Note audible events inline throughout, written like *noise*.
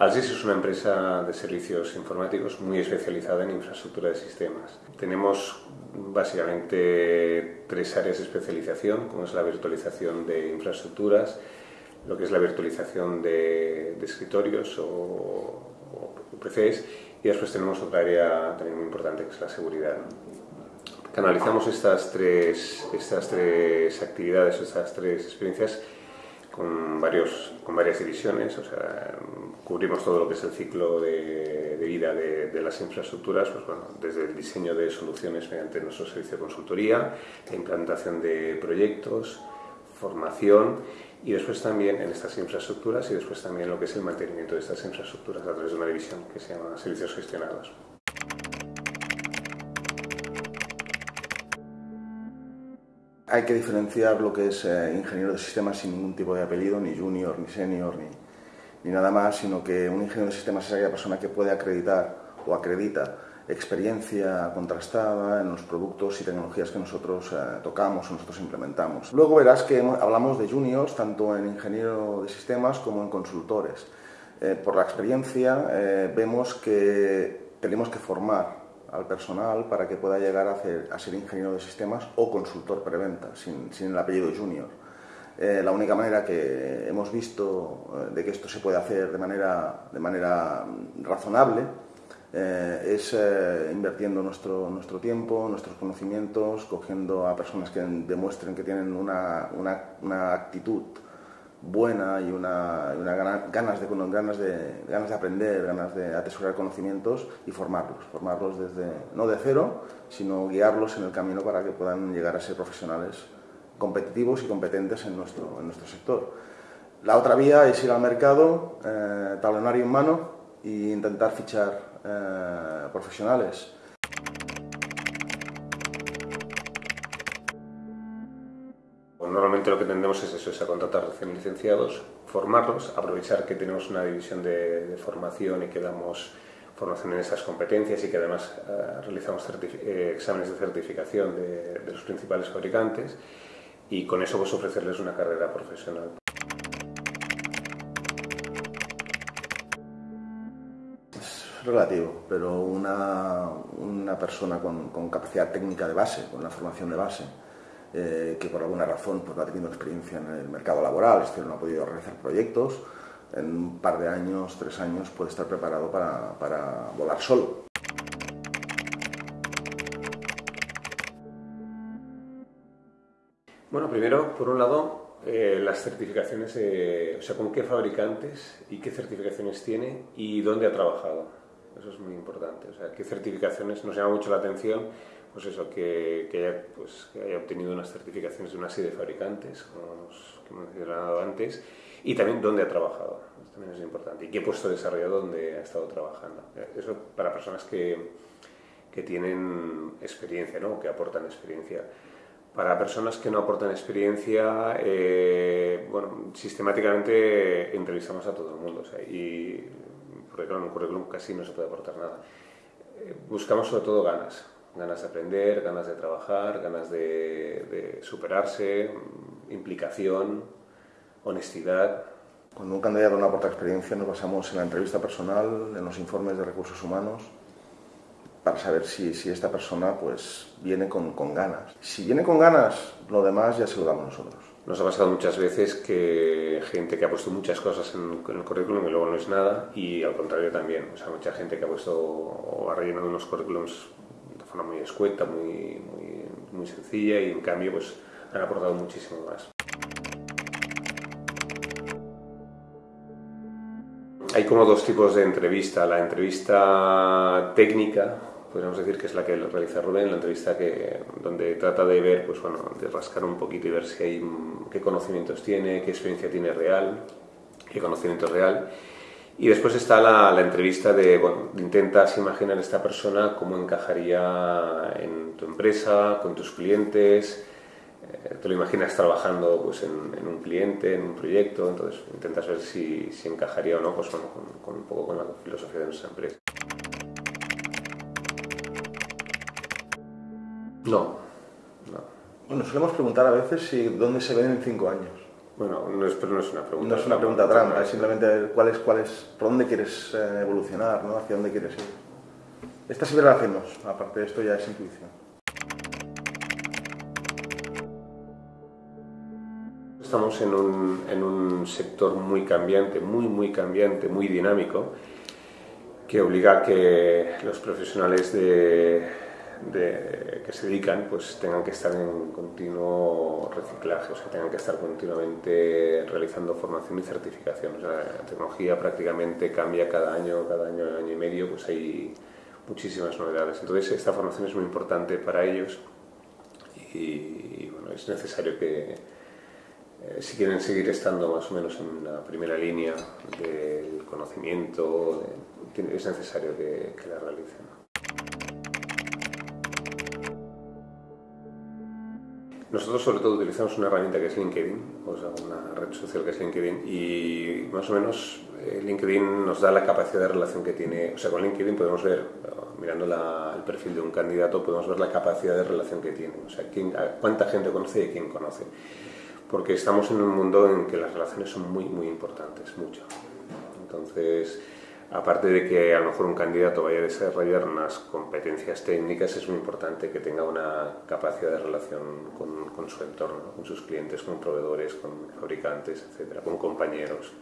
Alsis es una empresa de servicios informáticos muy especializada en infraestructura de sistemas. Tenemos básicamente tres áreas de especialización, como es la virtualización de infraestructuras, lo que es la virtualización de, escritorios o, o, PCs y después tenemos otra área también muy importante que es la seguridad. Canalizamos estas tres, estas tres actividades, estas tres experiencias con, varios, con varias divisiones, o sea, cubrimos todo lo que es el ciclo de, vida de, las infraestructuras, pues bueno, desde el diseño de soluciones mediante nuestro servicio de consultoría, la implantación de proyectos, formación y después también en estas infraestructuras y después también lo que es el mantenimiento de estas infraestructuras a través de una división que se llama servicios gestionados. Hay que diferenciar lo que es eh, ingeniero de sistemas sin ningún tipo de apellido, ni junior, ni senior, ni, ni, nada más, sino que un ingeniero de sistemas es aquella persona que puede acreditar o acredita experiencia contrastada en los productos y tecnologías que nosotros eh, tocamos o nosotros implementamos. Luego verás que hablamos de juniors tanto en ingeniero de sistemas como en consultores. Eh, por la experiencia vemos que tenemos que formar al personal para que pueda llegar a, a ser ingeniero de sistemas o consultor preventa, sin, el apellido junior. Eh, la única manera que hemos visto eh, de que esto se puede hacer de manera, de manera razonable eh, es invirtiendo nuestro, nuestro tiempo, nuestros conocimientos, cogiendo a personas que demuestren que tienen una, una actitud buena y una, ganas, de, ganas, de, ganas de aprender, ganas de atesorar conocimientos y formarlos, formarlos desde, no de cero, sino guiarlos en el camino para que puedan llegar a ser profesionales competitivos y competentes en nuestro, en nuestro sector. La otra vía es ir al mercado, eh, talonario en mano e intentar fichar eh, profesionales Lo que tendemos es eso, es a contratar recién licenciados, formarlos, aprovechar que tenemos una división de, formación y que damos formación en esas competencias y que además eh, realizamos eh, exámenes de certificación de, los principales fabricantes y con eso pues ofrecerles una carrera profesional. Es relativo, pero una, una persona con, con capacidad técnica de base, con la formación de base, eh, que por alguna razón pues, no ha tenido experiencia en el mercado laboral, es decir, no ha podido realizar proyectos, en un par de años, tres años, puede estar preparado para, para volar solo. Bueno, primero, por un lado, eh, las certificaciones, o sea, con qué fabricantes y qué certificaciones tiene y dónde ha trabajado. Eso es muy importante. O sea, qué certificaciones nos llama mucho la atención pues eso, que, que, haya, pues, que haya obtenido unas certificaciones de una serie de fabricantes, como hemos mencionado antes, y también dónde ha trabajado, eso también es importante, y qué puesto desarrollado donde ha estado trabajando. Eso para personas que, que tienen experiencia, ¿no? que aportan experiencia. Para personas que no aportan experiencia, eh, bueno, sistemáticamente entrevistamos a todo el mundo, o sea, y porque claro, en un currículum casi no se puede aportar nada. Eh, buscamos sobre todo ganas, ganas de aprender, ganas de trabajar, ganas de, superarse, implicación, honestidad. Cuando un candidato no aporta experiencia nos basamos en la entrevista personal, en los informes de recursos humanos, para saber si, si esta persona pues, viene con, con, ganas. Si viene con ganas, lo demás ya se lo damos nosotros. Nos ha pasado muchas veces que gente que ha puesto muchas cosas en, en el currículum y luego no es nada, y al contrario también. O sea, mucha gente que ha puesto o ha rellenado unos currículums forma muy escueta, muy, muy, muy sencilla y en cambio pues han aportado muchísimo más. Hay como dos tipos de entrevista. La entrevista técnica, podríamos decir que es la que realiza Rubén, la entrevista que, donde trata de ver, pues bueno, de rascar un poquito y ver si hay, qué conocimientos tiene, qué experiencia tiene real, qué conocimiento es real. Y después está la, entrevista de, bueno, intentas imaginar a esta persona cómo encajaría en tu empresa, con tus clientes, eh, te lo imaginas trabajando pues, en, un cliente, en un proyecto, entonces intentas ver si, si encajaría o no pues, con, con, un poco con la filosofía de nuestra empresa. No, no. Bueno, solemos preguntar a veces si dónde se ven en cinco años. Bueno, no es, pero no es una pregunta. No es una pregunta trampa, es simplemente cuál es, cuál es, por dónde quieres eh, evolucionar, ¿no? hacia dónde quieres ir. Esta sí la hacemos, aparte de esto ya es intuición. Estamos en un, en un sector muy cambiante, muy, muy cambiante, muy dinámico, que obliga a que los profesionales de, que se dedican pues tengan que estar en continuo reciclaje, o sea, tengan que estar continuamente realizando formación y certificación. O sea, la tecnología prácticamente cambia cada año, cada año, año y medio, pues hay muchísimas novedades. Entonces, esta formación es muy importante para ellos y, bueno, es necesario que, eh, si quieren seguir estando más o menos en la primera línea del conocimiento, es necesario que, que la realicen. Nosotros sobre todo utilizamos una herramienta que es LinkedIn, o sea, una red social que es LinkedIn, y más o menos eh, LinkedIn nos da la capacidad de relación que tiene, o sea, con LinkedIn podemos ver, mirando el perfil de un candidato, podemos ver la capacidad de relación que tiene, o sea, quién, cuánta gente conoce y quién conoce. Porque estamos en un mundo en que las relaciones son muy, muy importantes, mucho. Entonces, aparte de que a lo mejor un candidato vaya a desarrollar unas competencias técnicas, es muy importante que tenga una capacidad de relación con, su entorno, con sus clientes, con proveedores, con fabricantes, etcétera, con compañeros.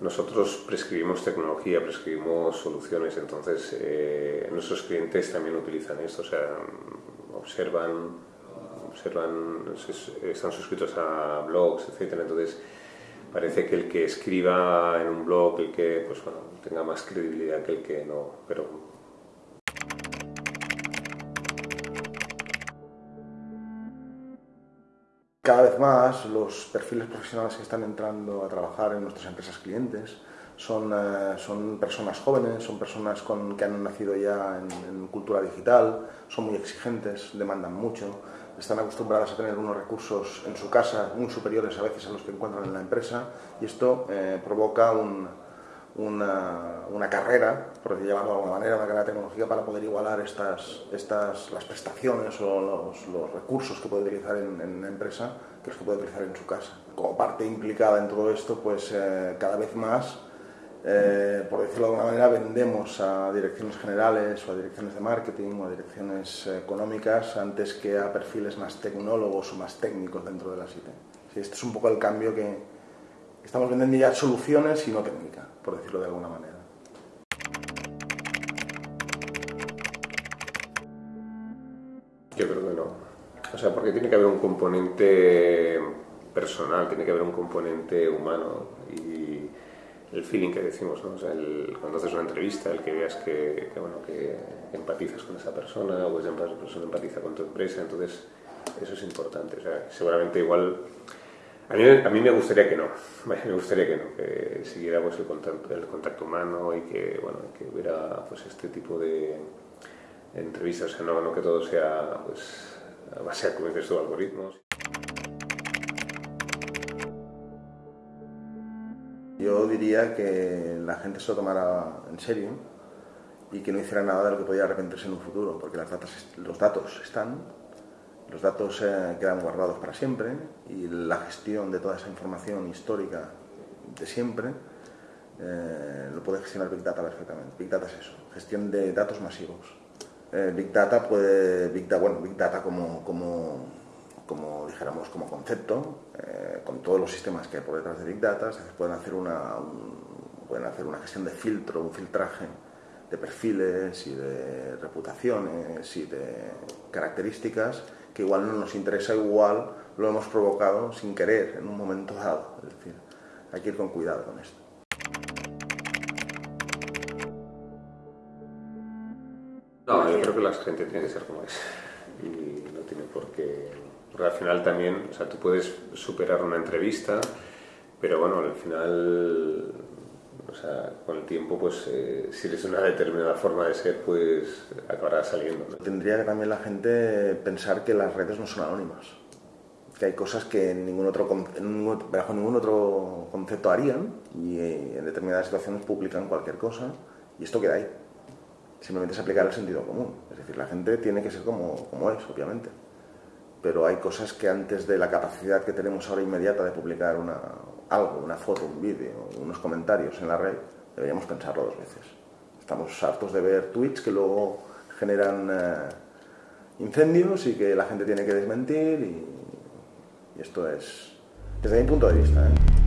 Nosotros prescribimos tecnología, prescribimos soluciones, entonces eh, nuestros clientes también utilizan esto, o sea, observan están suscritos a blogs, etcétera. Entonces, parece que el que escriba en un blog, el que pues, bueno, tenga más credibilidad que el que no. Pero cada vez más los perfiles profesionales que están entrando a trabajar en nuestras empresas clientes son, eh, son personas jóvenes, son personas con, que han nacido ya en, cultura digital, son muy exigentes, demandan mucho, están acostumbradas a tener unos recursos en su casa muy superiores a veces a los que encuentran en la empresa y esto eh, provoca un, una, carrera, por llamarlo de alguna manera, una carrera tecnológica para poder igualar estas, estas, las prestaciones o los, recursos que puede utilizar en, una empresa que los que puede utilizar en su casa. Como parte implicada en todo esto, pues eh, cada vez más eh, por decirlo de alguna manera, vendemos a direcciones generales o a direcciones de marketing o a direcciones económicas antes que a perfiles más tecnólogos o más técnicos dentro de la IT. Sí, este es un poco el cambio que estamos vendiendo ya soluciones y no técnica, por decirlo de alguna manera. Yo creo que no. O sea, porque tiene que haber un componente personal, tiene que haber un componente humano y el feeling que decimos, ¿no? O sea, el, cuando haces una entrevista, el que veas que, bueno, que empatizas con esa persona o esa persona empatiza con tu empresa, entonces eso es importante. O sea, seguramente igual... A mí, a mí me gustaría que no, *laughs* me gustaría que no, que siguiéramos el contacto, el contacto humano y que, bueno, que hubiera pues, este tipo de entrevistas, o sea, no, no que todo sea pues, a base, como dices tú, algoritmos. Diría que la gente se lo tomara en serio y que no hiciera nada de lo que podía arrepentirse en un futuro, porque las datos, los datos están, los datos eh, quedan guardados para siempre y la gestión de toda esa información histórica de siempre eh, lo puede gestionar Big Data perfectamente. Big Data es eso, gestión de datos masivos. Eh, Big Data puede, Big Data, bueno, Big Data como, como como dijéramos, como concepto, eh, con todos los sistemas que hay por detrás de Big Data, se pueden hacer una, pueden hacer una gestión de filtro, un filtraje de perfiles y de reputaciones y de características que igual no nos interesa, igual lo hemos provocado sin querer en un momento dado. Es decir, hay que ir con cuidado con esto. No, yo creo que la gente tiene que ser como es y no tiene por qué porque al final también, o sea, tú puedes superar una entrevista, pero bueno, al final, o sea, con el tiempo, pues eh, si eres una determinada forma de ser, pues acabará saliendo. Tendría que también la gente pensar que las redes no son anónimas, que hay cosas que ningún otro, bajo ningún otro concepto harían y en determinadas situaciones publican cualquier cosa y esto queda ahí. Simplemente es aplicar el sentido común. Es decir, la gente tiene que ser como, como es, obviamente pero hay cosas que antes de la capacidad que tenemos ahora inmediata de publicar una, algo, una foto, un vídeo, unos comentarios en la red, deberíamos pensarlo dos veces. Estamos hartos de ver tweets que luego generan eh, incendios y que la gente tiene que desmentir y, esto es, desde mi punto de vista, ¿eh?